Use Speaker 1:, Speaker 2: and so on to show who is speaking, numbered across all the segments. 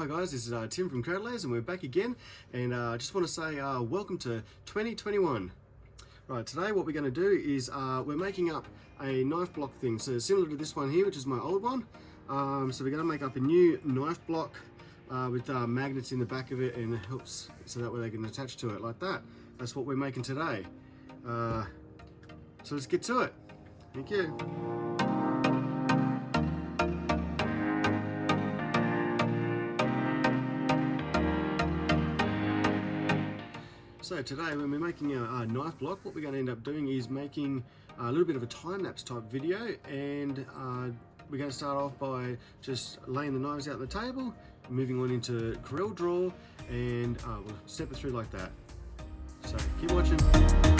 Speaker 1: Hi guys, this is uh, Tim from Cradleys and we're back again and uh, I just want to say uh, welcome to 2021. Right, today what we're going to do is uh, we're making up a knife block thing, so similar to this one here which is my old one. Um, so we're going to make up a new knife block uh, with uh, magnets in the back of it and it helps so that way they can attach to it like that. That's what we're making today. so let's get to it. Thank you. So today when we're making a, knife block, what we're going to end up doing is making a little bit of a time-lapse type video and uh, we're going to start off by just laying the knives out on the table, moving on into Corel Draw and uh, we'll step it through like that. So keep watching.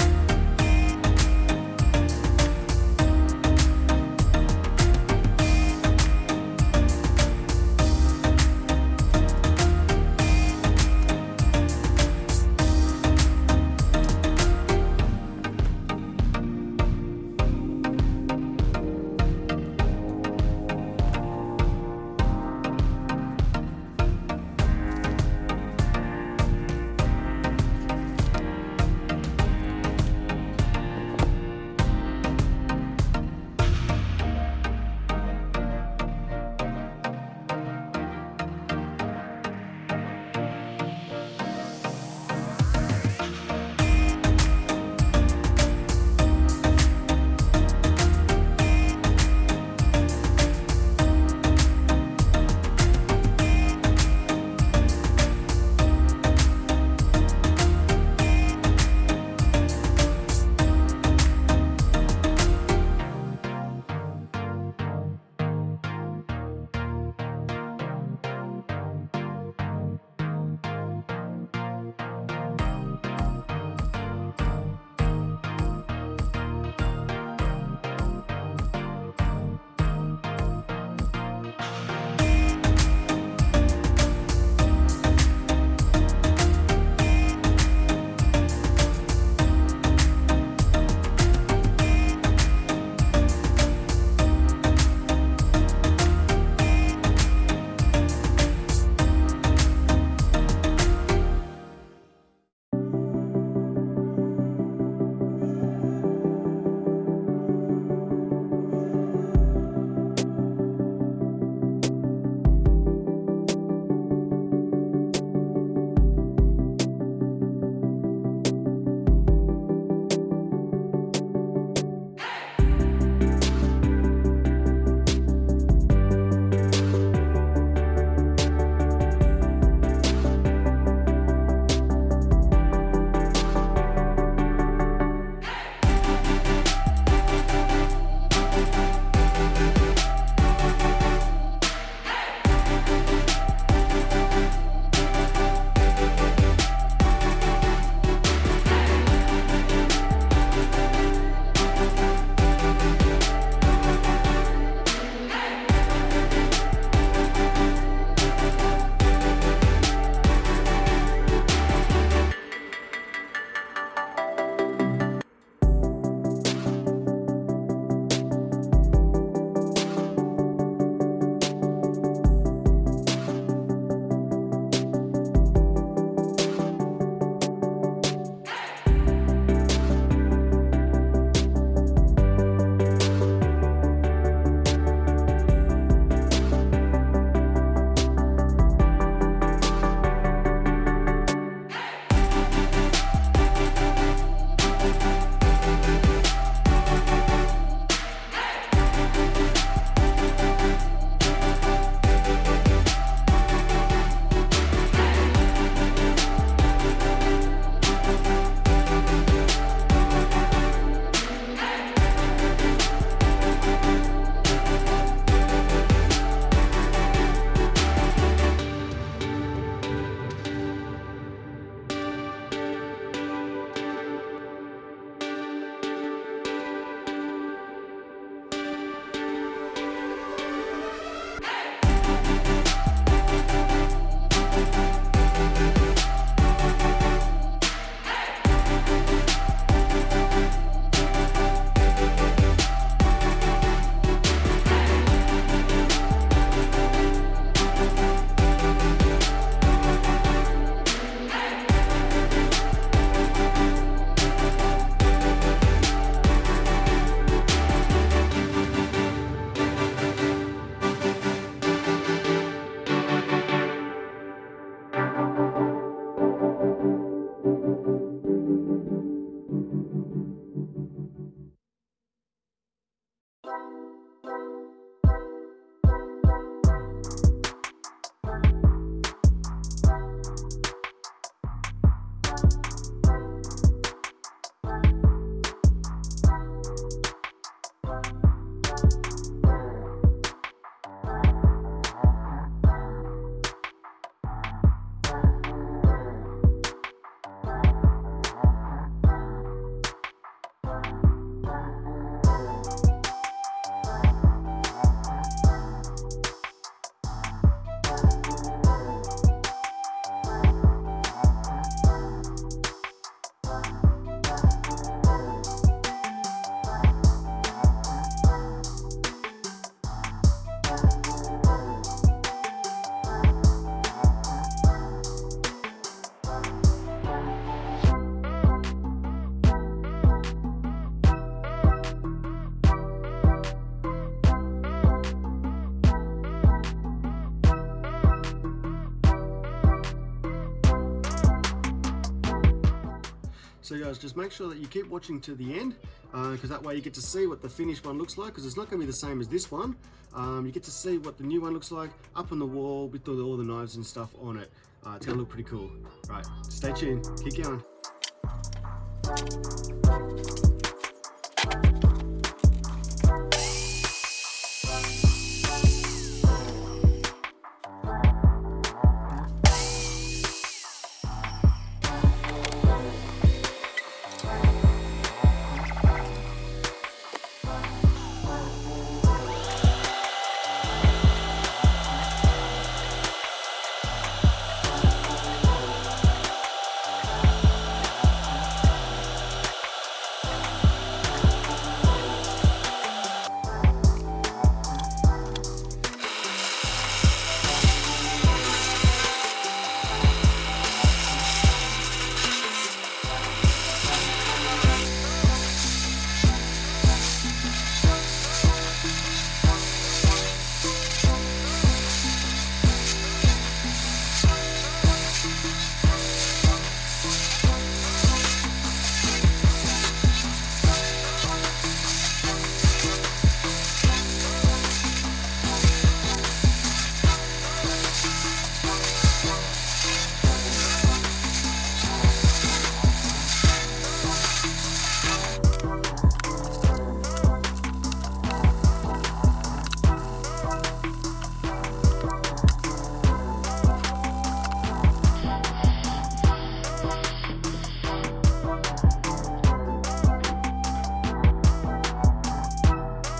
Speaker 1: So guys, just make sure that you keep watching to the end because uh, that way you get to see what the finished one looks like because it's not going to be the same as this one. Um, you get to see what the new one looks like up on the wall with all the, all the knives and stuff on it. Uh, it's going to look pretty cool. Right, stay tuned. Keep going.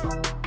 Speaker 1: That's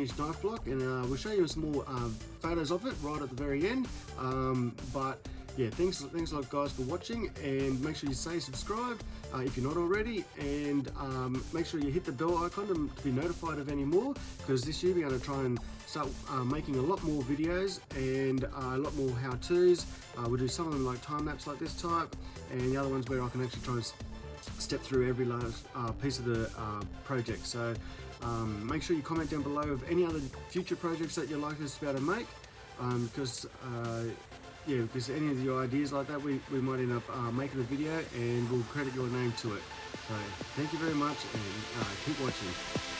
Speaker 1: finished knife block and uh, we'll show you some more uh, photos of it right at the very end. Um, but yeah, thanks, thanks a lot guys for watching and make sure you say subscribe uh, if you're not already and um, make sure you hit the bell icon to, to be notified of any more because this year we're going to try and start uh, making a lot more videos and uh, a lot more how-tos. Uh, we'll do some of them like time-lapse like this type and the other ones where I can actually try and step through every last uh, piece of the uh, project. So um, make sure you comment down below of any other future projects that you'd like us to be able to make um, because uh, yeah, because any of your ideas like that, we, we might end up uh, making a video and we'll credit your name to it. So thank you very much and uh, keep watching.